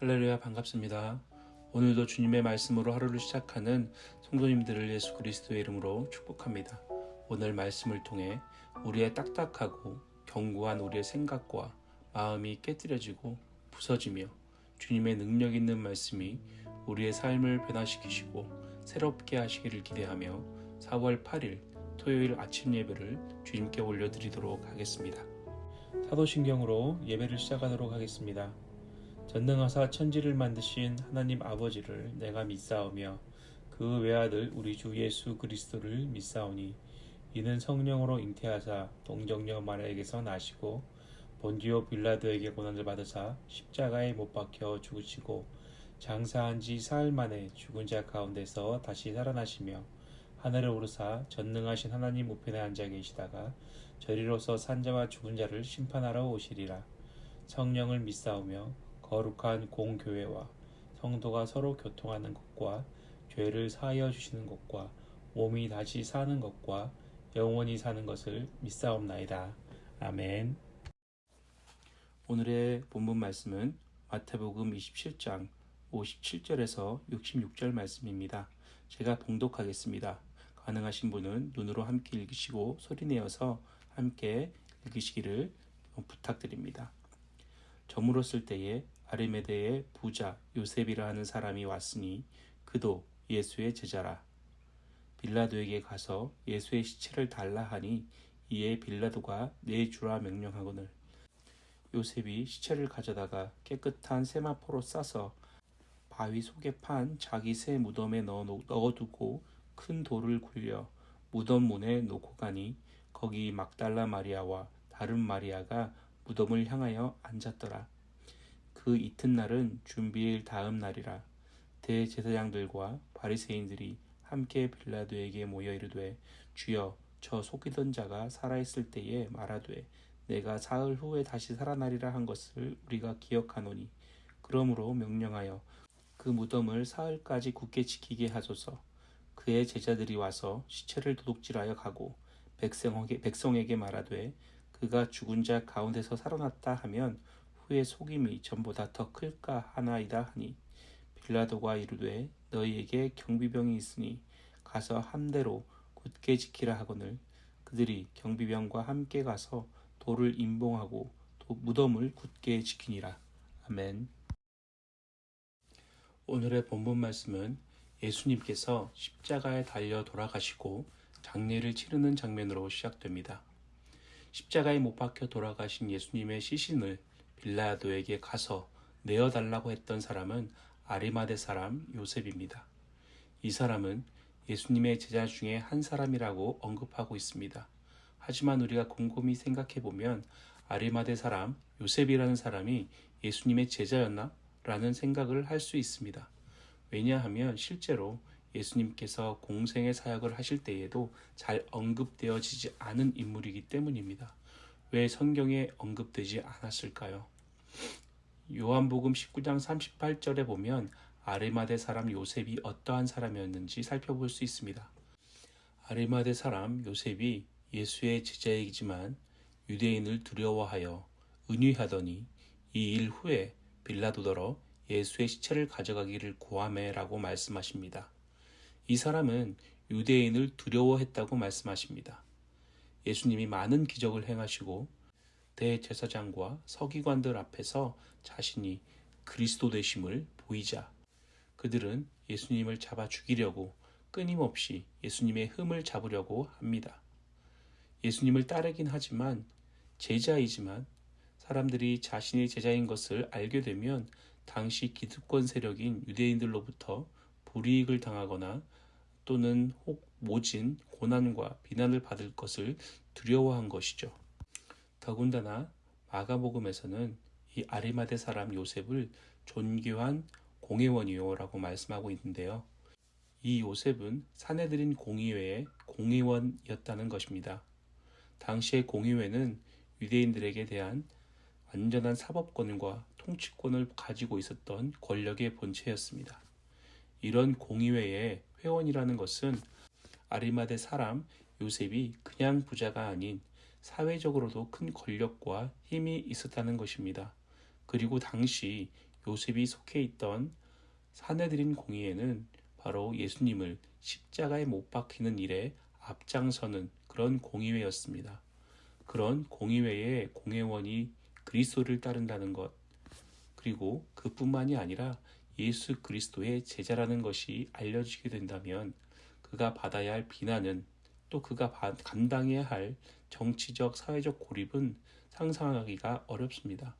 할렐루야 반갑습니다. 오늘도 주님의 말씀으로 하루를 시작하는 성도님들을 예수 그리스도의 이름으로 축복합니다. 오늘 말씀을 통해 우리의 딱딱하고 견고한 우리의 생각과 마음이 깨뜨려지고 부서지며 주님의 능력 있는 말씀이 우리의 삶을 변화시키시고 새롭게 하시기를 기대하며 4월 8일 토요일 아침 예배를 주님께 올려드리도록 하겠습니다. 사도신경으로 예배를 시작하도록 하겠습니다. 전능하사 천지를 만드신 하나님 아버지를 내가 믿사오며 그 외아들 우리 주 예수 그리스도를 믿사오니 이는 성령으로 잉태하사 동정녀 마리아에게서 나시고 본디오 빌라도에게 고난을 받으사 십자가에 못 박혀 죽으시고 장사한 지 사흘 만에 죽은 자 가운데서 다시 살아나시며 하늘에 오르사 전능하신 하나님 우편에 앉아 계시다가 저리로서 산자와 죽은 자를 심판하러 오시리라. 성령을 믿사오며 거룩한 공교회와 성도가 서로 교통하는 것과 죄를 사하여 주시는 것과 몸이 다시 사는 것과 영원히 사는 것을 믿사옵나이다. 아멘. 오늘의 본문 말씀은 마태복음 27장 57절에서 66절 말씀입니다. 제가 봉독하겠습니다. 가능하신 분은 눈으로 함께 읽으시고 소리내어서 함께 읽으시기를 부탁드립니다. 저물었을 때에 아리메데의 부자 요셉이라 하는 사람이 왔으니 그도 예수의 제자라. 빌라도에게 가서 예수의 시체를 달라 하니 이에 빌라도가 내주라 명령하거늘 요셉이 시체를 가져다가 깨끗한 세마포로 싸서 바위 속에 판 자기 새 무덤에 넣어두고 큰 돌을 굴려 무덤 문에 놓고 가니 거기 막달라 마리아와 다른 마리아가 무덤을 향하여 앉았더라. 그 이튿날은 준비일 다음 날이라 대제사장들과 바리새인들이 함께 빌라도에게 모여 이르되 주여 저 속이던 자가 살아있을 때에 말하되 내가 사흘 후에 다시 살아나리라 한 것을 우리가 기억하노니. 그러므로 명령하여 그 무덤을 사흘까지 굳게 지키게 하소서. 그의 제자들이 와서 시체를 도둑질하여 가고 백성에게, 백성에게 말하되 그가 죽은 자 가운데서 살아났다 하면 후의 속임이 전보다 더 클까 하나이다 하니 빌라도가 이르되 너희에게 경비병이 있으니 가서 함대로 굳게 지키라 하거늘 그들이 경비병과 함께 가서 돌을 임봉하고 무덤을 굳게 지키니라 아멘. 오늘의 본문 말씀은 예수님께서 십자가에 달려 돌아가시고 장례를 치르는 장면으로 시작됩니다. 십자가에 못 박혀 돌아가신 예수님의 시신을 빌라도에게 가서 내어달라고 했던 사람은 아리마대 사람 요셉입니다. 이 사람은 예수님의 제자 중에 한 사람이라고 언급하고 있습니다. 하지만 우리가 곰곰이 생각해 보면 아리마대 사람 요셉이라는 사람이 예수님의 제자였나? 라는 생각을 할 수 있습니다. 왜냐하면 실제로 예수님께서 공생의 사역을 하실 때에도 잘 언급되어지지 않은 인물이기 때문입니다. 왜 성경에 언급되지 않았을까요? 요한복음 19장 38절에 보면 아리마대 사람 요셉이 어떠한 사람이었는지 살펴볼 수 있습니다. 아리마대 사람 요셉이 예수의 제자이지만 유대인을 두려워하여 은유하더니 이 일 후에 빌라도더러 예수의 시체를 가져가기를 고함해라고 말씀하십니다. 이 사람은 유대인을 두려워했다고 말씀하십니다. 예수님이 많은 기적을 행하시고 대제사장과 서기관들 앞에서 자신이 그리스도 되심을 보이자 그들은 예수님을 잡아 죽이려고 끊임없이 예수님의 흠을 잡으려고 합니다. 예수님을 따르긴 하지만 제자이지만 사람들이 자신의 제자인 것을 알게 되면 당시 기득권 세력인 유대인들로부터 불이익을 당하거나 또는 혹 모진 고난과 비난을 받을 것을 두려워한 것이죠. 더군다나 마가복음에서는 이 아리마대 사람 요셉을 존귀한 공회원이요라고 말씀하고 있는데요. 이 요셉은 사내들인 공의회의 공의원이었다는 것입니다. 당시의 공의회는 유대인들에게 대한 완전한 사법권과 통치권을 가지고 있었던 권력의 본체였습니다. 이런 공의회의 회원이라는 것은 아리마대 사람 요셉이 그냥 부자가 아닌 사회적으로도 큰 권력과 힘이 있었다는 것입니다. 그리고 당시 요셉이 속해 있던 사내들인 공의회는 바로 예수님을 십자가에 못 박히는 일에 앞장서는 그런 공의회였습니다. 그런 공의회의 공회원이 그리스도를 따른다는 것, 그리고 그뿐만이 아니라 예수 그리스도의 제자라는 것이 알려지게 된다면 그가 받아야 할 비난은 또 그가 감당해야 할 정치적, 사회적 고립은 상상하기가 어렵습니다.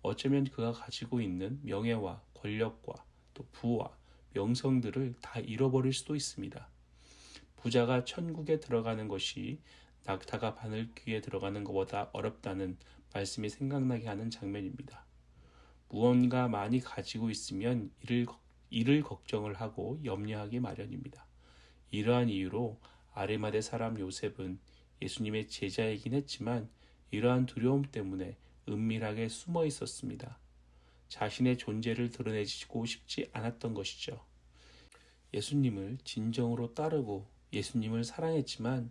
어쩌면 그가 가지고 있는 명예와 권력과 또 부와 명성들을 다 잃어버릴 수도 있습니다. 부자가 천국에 들어가는 것이 낙타가 바늘귀에 들어가는 것보다 어렵다는 말씀이 생각나게 하는 장면입니다. 무언가 많이 가지고 있으면 이를, 이를 걱정을 하고 염려하기 마련입니다. 이러한 이유로 아레마대 사람 요셉은 예수님의 제자이긴 했지만 이러한 두려움 때문에 은밀하게 숨어 있었습니다. 자신의 존재를 드러내고 싶지 않았던 것이죠. 예수님을 진정으로 따르고 예수님을 사랑했지만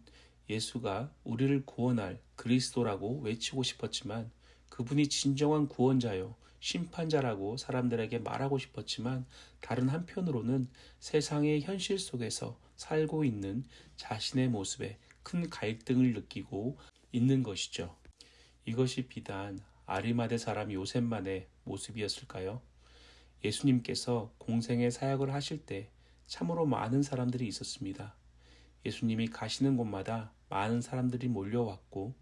예수가 우리를 구원할 그리스도라고 외치고 싶었지만 그분이 진정한 구원자요, 심판자라고 사람들에게 말하고 싶었지만 다른 한편으로는 세상의 현실 속에서 살고 있는 자신의 모습에 큰 갈등을 느끼고 있는 것이죠. 이것이 비단 아리마대 사람 요셉만의 모습이었을까요? 예수님께서 공생의 사역을 하실 때 참으로 많은 사람들이 있었습니다. 예수님이 가시는 곳마다 많은 사람들이 몰려왔고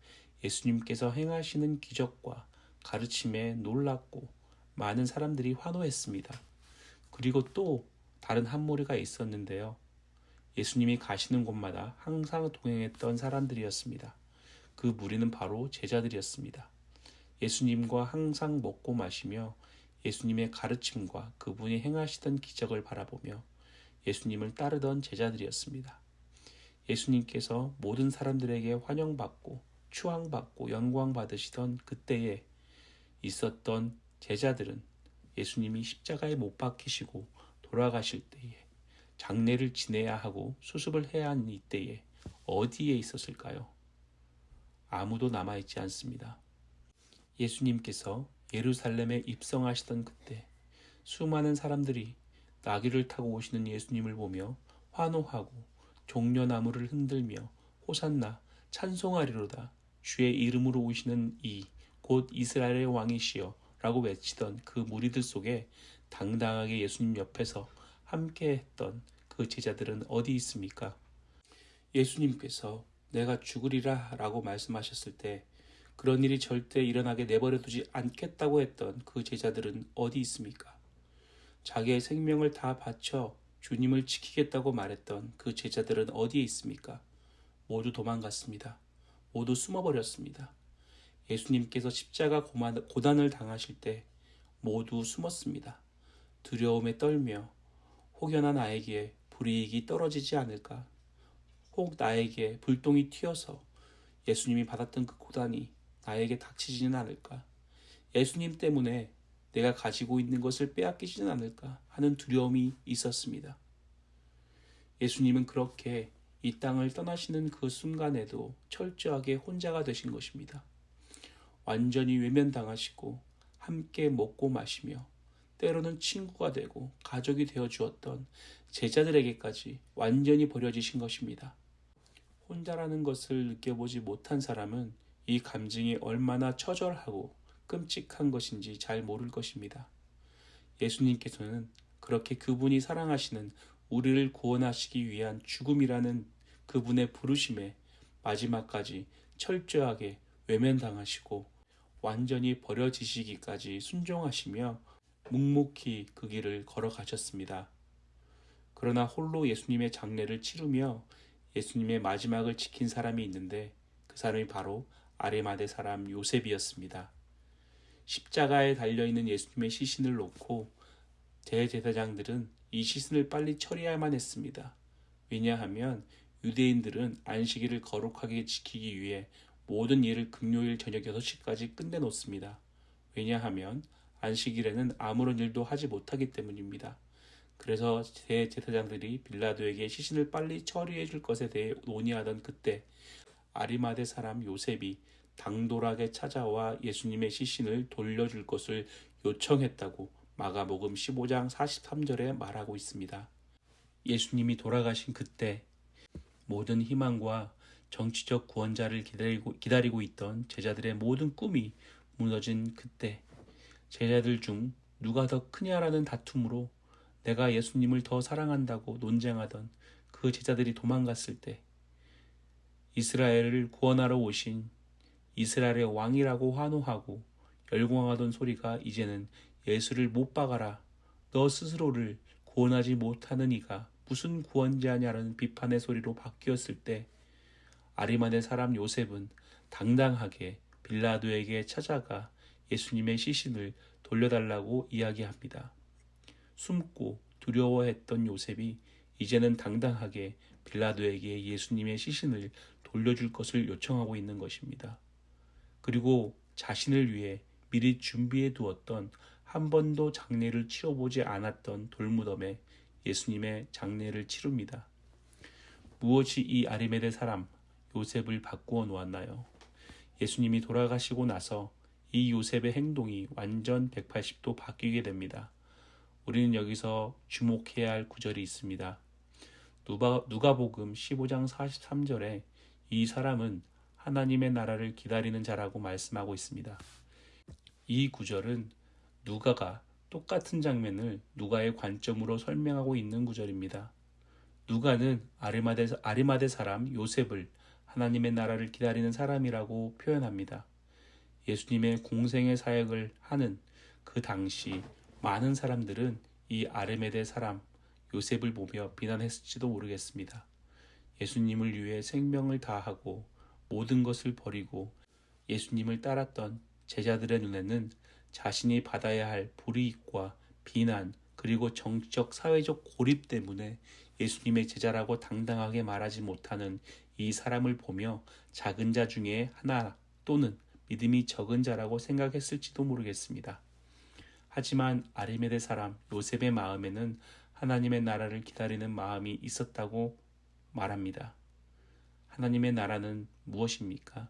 예수님께서 행하시는 기적과 가르침에 놀랐고 많은 사람들이 환호했습니다. 그리고 또 다른 한 무리가 있었는데요. 예수님이 가시는 곳마다 항상 동행했던 사람들이었습니다. 그 무리는 바로 제자들이었습니다. 예수님과 항상 먹고 마시며 예수님의 가르침과 그분이 행하시던 기적을 바라보며 예수님을 따르던 제자들이었습니다. 예수님께서 모든 사람들에게 환영받고 추앙받고 영광받으시던 그때에 있었던 제자들은 예수님이 십자가에 못 박히시고 돌아가실 때에 장례를 지내야 하고 수습을 해야 하는 이때에 어디에 있었을까요? 아무도 남아있지 않습니다. 예수님께서 예루살렘에 입성하시던 그때 수많은 사람들이 나귀를 타고 오시는 예수님을 보며 환호하고 종려나무를 흔들며 호산나 찬송하리로다 주의 이름으로 오시는 이 곧 이스라엘의 왕이시여 라고 외치던 그 무리들 속에 당당하게 예수님 옆에서 함께 했던 그 제자들은 어디 있습니까? 예수님께서 내가 죽으리라 라고 말씀하셨을 때 그런 일이 절대 일어나게 내버려 두지 않겠다고 했던 그 제자들은 어디 있습니까? 자기의 생명을 다 바쳐 주님을 지키겠다고 말했던 그 제자들은 어디에 있습니까? 모두 도망갔습니다. 모두 숨어버렸습니다. 예수님께서 십자가 고난을 당하실 때 모두 숨었습니다. 두려움에 떨며 혹여나 나에게 불이익이 떨어지지 않을까? 혹 나에게 불똥이 튀어서 예수님이 받았던 그 고단이 나에게 닥치지는 않을까? 예수님 때문에 내가 가지고 있는 것을 빼앗기지는 않을까 하는 두려움이 있었습니다. 예수님은 그렇게 이 땅을 떠나시는 그 순간에도 철저하게 혼자가 되신 것입니다. 완전히 외면당하시고 함께 먹고 마시며 때로는 친구가 되고 가족이 되어 주었던 제자들에게까지 완전히 버려지신 것입니다. 혼자라는 것을 느껴보지 못한 사람은 이 감정이 얼마나 처절하고 끔찍한 것인지 잘 모를 것입니다. 예수님께서는 그렇게 그분이 사랑하시는 우리를 구원하시기 위한 죽음이라는 그분의 부르심에 마지막까지 철저하게 외면당하시고 완전히 버려지시기까지 순종하시며 묵묵히 그 길을 걸어가셨습니다. 그러나 홀로 예수님의 장례를 치르며 예수님의 마지막을 지킨 사람이 있는데 그 사람이 바로 아레마대 사람 요셉이었습니다. 십자가에 달려있는 예수님의 시신을 놓고 대제사장들은 이 시신을 빨리 처리할만 했습니다. 왜냐하면 유대인들은 안식일을 거룩하게 지키기 위해 모든 일을 금요일 저녁 6시까지 끝내놓습니다. 왜냐하면 안식일에는 아무런 일도 하지 못하기 때문입니다. 그래서 대제사장들이 빌라도에게 시신을 빨리 처리해 줄 것에 대해 논의하던 그때 아리마대 사람 요셉이 당돌하게 찾아와 예수님의 시신을 돌려줄 것을 요청했다고 마가복음 15장 43절에 말하고 있습니다. 예수님이 돌아가신 그때 모든 희망과 정치적 구원자를 기다리고, 기다리고 있던 제자들의 모든 꿈이 무너진 그때 제자들 중 누가 더 크냐라는 다툼으로 내가 예수님을 더 사랑한다고 논쟁하던 그 제자들이 도망갔을 때 이스라엘을 구원하러 오신 이스라엘의 왕이라고 환호하고 열광하던 소리가 이제는 예수를 못 박아라. 너 스스로를 구원하지 못하는 이가 무슨 구원자냐라는 비판의 소리로 바뀌었을 때 아리마네 사람 요셉은 당당하게 빌라도에게 찾아가 예수님의 시신을 돌려달라고 이야기합니다. 숨고 두려워했던 요셉이 이제는 당당하게 빌라도에게 예수님의 시신을 돌려줄 것을 요청하고 있는 것입니다. 그리고 자신을 위해 미리 준비해 두었던 한 번도 장례를 치러보지 않았던 돌무덤에 예수님의 장례를 치릅니다. 무엇이 이 아리메데 사람 요셉을 바꾸어 놓았나요? 예수님이 돌아가시고 나서 이 요셉의 행동이 완전 180도 바뀌게 됩니다. 우리는 여기서 주목해야 할 구절이 있습니다. 누가, 누가복음 15장 43절에 이 사람은 하나님의 나라를 기다리는 자라고 말씀하고 있습니다. 이 구절은 누가가 똑같은 장면을 누가의 관점으로 설명하고 있는 구절입니다. 누가는 아리마대, 아리마대 사람 요셉을 하나님의 나라를 기다리는 사람이라고 표현합니다. 예수님의 공생의 사역을 하는 그 당시 많은 사람들은 이 아르메데 사람 요셉을 보며 비난했을지도 모르겠습니다. 예수님을 위해 생명을 다하고 모든 것을 버리고 예수님을 따랐던 제자들의 눈에는 자신이 받아야 할 불이익과 비난 그리고 정치적 사회적 고립 때문에 예수님의 제자라고 당당하게 말하지 못하는 이 사람을 보며 작은 자 중에 하나 또는 믿음이 적은 자라고 생각했을지도 모르겠습니다. 하지만 아리메데 사람 요셉의 마음에는 하나님의 나라를 기다리는 마음이 있었다고 말합니다. 하나님의 나라는 무엇입니까?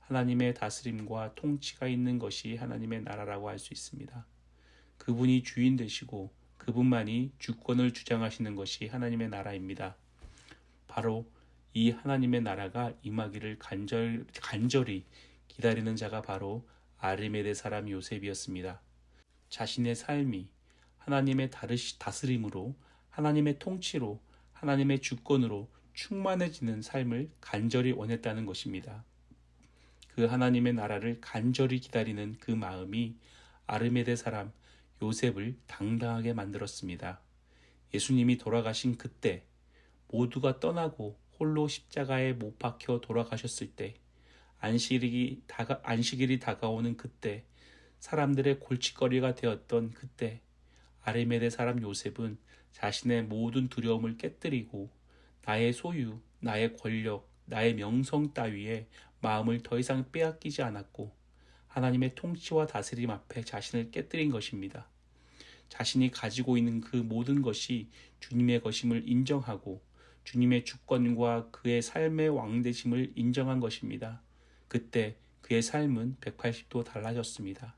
하나님의 다스림과 통치가 있는 것이 하나님의 나라라고 할 수 있습니다. 그분이 주인 되시고 그분만이 주권을 주장하시는 것이 하나님의 나라입니다. 바로 이 하나님의 나라가 임하기를 간절, 간절히 기다리는 자가 바로 아르메데 사람 요셉이었습니다. 자신의 삶이 하나님의 다스림으로 하나님의 통치로 하나님의 주권으로 충만해지는 삶을 간절히 원했다는 것입니다. 그 하나님의 나라를 간절히 기다리는 그 마음이 아르메데 사람 요셉을 당당하게 만들었습니다. 예수님이 돌아가신 그때 모두가 떠나고 홀로 십자가에 못 박혀 돌아가셨을 때 안식일이, 다가, 안식일이 다가오는 그때 사람들의 골칫거리가 되었던 그때 아르메데 사람 요셉은 자신의 모든 두려움을 깨뜨리고 나의 소유, 나의 권력, 나의 명성 따위에 마음을 더 이상 빼앗기지 않았고 하나님의 통치와 다스림 앞에 자신을 깨뜨린 것입니다. 자신이 가지고 있는 그 모든 것이 주님의 것임을 인정하고 주님의 주권과 그의 삶의 왕되심을 인정한 것입니다. 그때 그의 삶은 180도 달라졌습니다.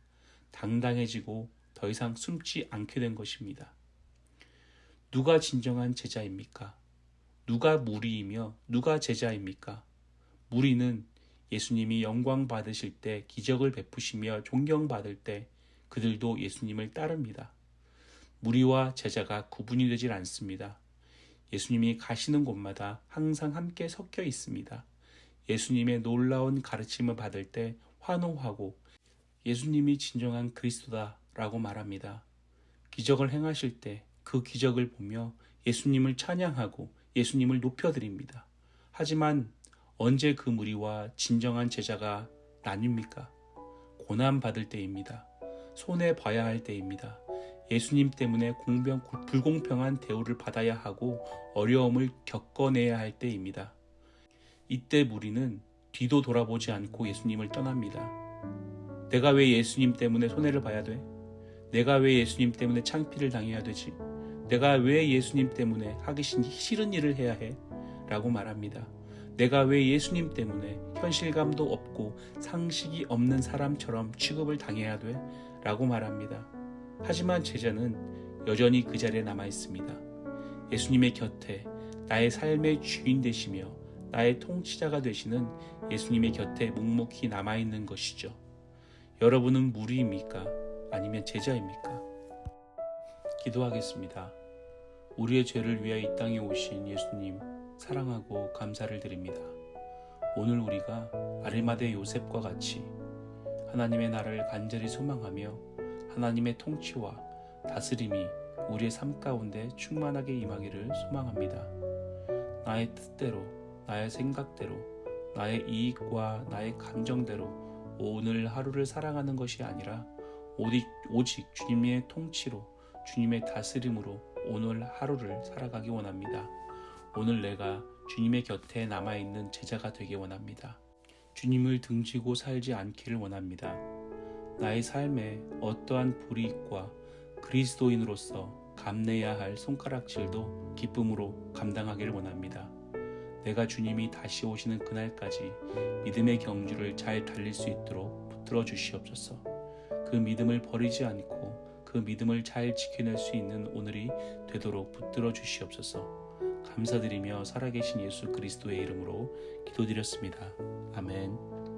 당당해지고 더 이상 숨지 않게 된 것입니다. 누가 진정한 제자입니까? 누가 무리이며 누가 제자입니까? 무리는 예수님이 영광 받으실 때 기적을 베푸시며 존경받을 때 그들도 예수님을 따릅니다. 무리와 제자가 구분이 되질 않습니다. 예수님이 가시는 곳마다 항상 함께 섞여 있습니다. 예수님의 놀라운 가르침을 받을 때 환호하고 예수님이 진정한 그리스도다라고 말합니다. 기적을 행하실 때 그 기적을 보며 예수님을 찬양하고 예수님을 높여드립니다. 하지만 언제 그 무리와 진정한 제자가 나뉩니까? 고난받을 때입니다. 손해 봐야 할 때입니다. 예수님 때문에 공병, 불공평한 대우를 받아야 하고 어려움을 겪어내야 할 때입니다. 이때 무리는 뒤도 돌아보지 않고 예수님을 떠납니다. 내가 왜 예수님 때문에 손해를 봐야 돼? 내가 왜 예수님 때문에 창피를 당해야 되지? 내가 왜 예수님 때문에 하기 싫은 일을 해야 해? 라고 말합니다. 내가 왜 예수님 때문에 현실감도 없고 상식이 없는 사람처럼 취급을 당해야 돼? 라고 말합니다. 하지만 제자는 여전히 그 자리에 남아 있습니다. 예수님의 곁에 나의 삶의 주인 되시며 나의 통치자가 되시는 예수님의 곁에 묵묵히 남아 있는 것이죠. 여러분은 무리입니까? 아니면 제자입니까? 기도하겠습니다. 우리의 죄를 위하여 이 땅에 오신 예수님 사랑하고 감사를 드립니다. 오늘 우리가 아리마대 요셉과 같이 하나님의 나라를 간절히 소망하며 하나님의 통치와 다스림이 우리의 삶 가운데 충만하게 임하기를 소망합니다. 나의 뜻대로, 나의 생각대로, 나의 이익과 나의 감정대로 오늘 하루를 살아가는 것이 아니라 오직 주님의 통치로, 주님의 다스림으로 오늘 하루를 살아가기 원합니다. 오늘 내가 주님의 곁에 남아있는 제자가 되기 원합니다. 주님을 등지고 살지 않기를 원합니다. 나의 삶에 어떠한 불이익과 그리스도인으로서 감내야 할 손가락질도 기쁨으로 감당하기를 원합니다. 내가 주님이 다시 오시는 그날까지 믿음의 경주를 잘 달릴 수 있도록 붙들어 주시옵소서. 그 믿음을 버리지 않고 그 믿음을 잘 지켜낼 수 있는 오늘이 되도록 붙들어 주시옵소서. 감사드리며 살아계신 예수 그리스도의 이름으로 기도드렸습니다. 아멘.